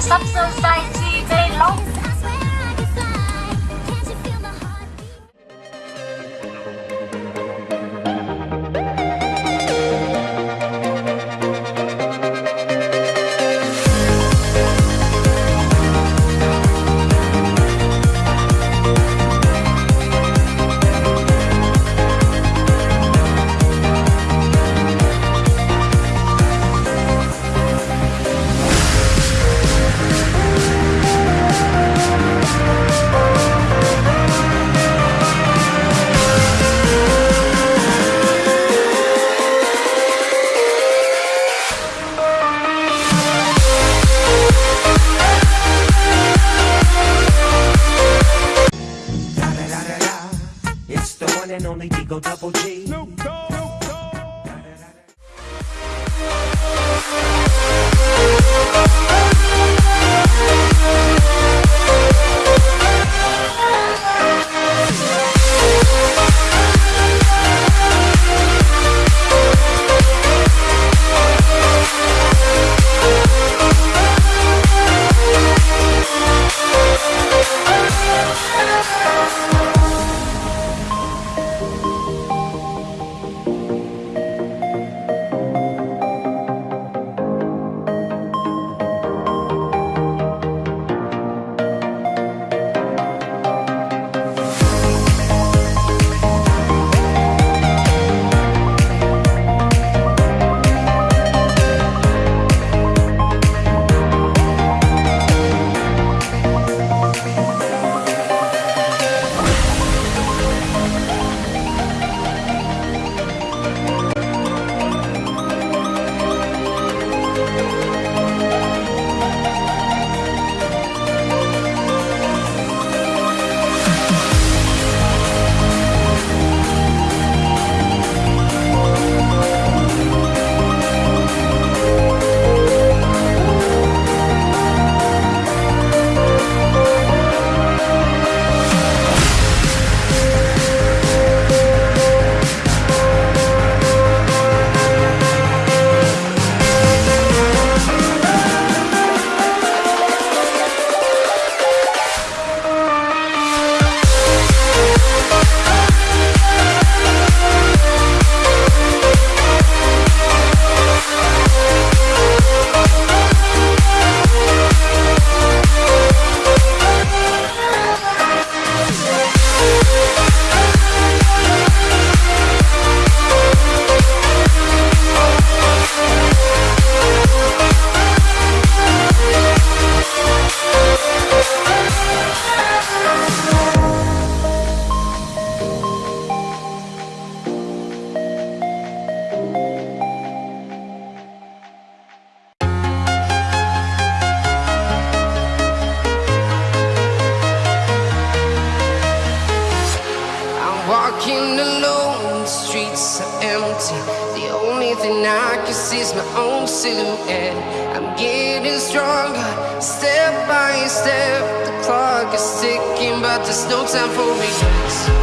sắp sơ sai chi bê long and only Digo Double G. I'm walking alone, the streets are empty. The only thing I can see is my own silhouette. I'm getting stronger, step by step. The clock is ticking, but there's no time for regrets.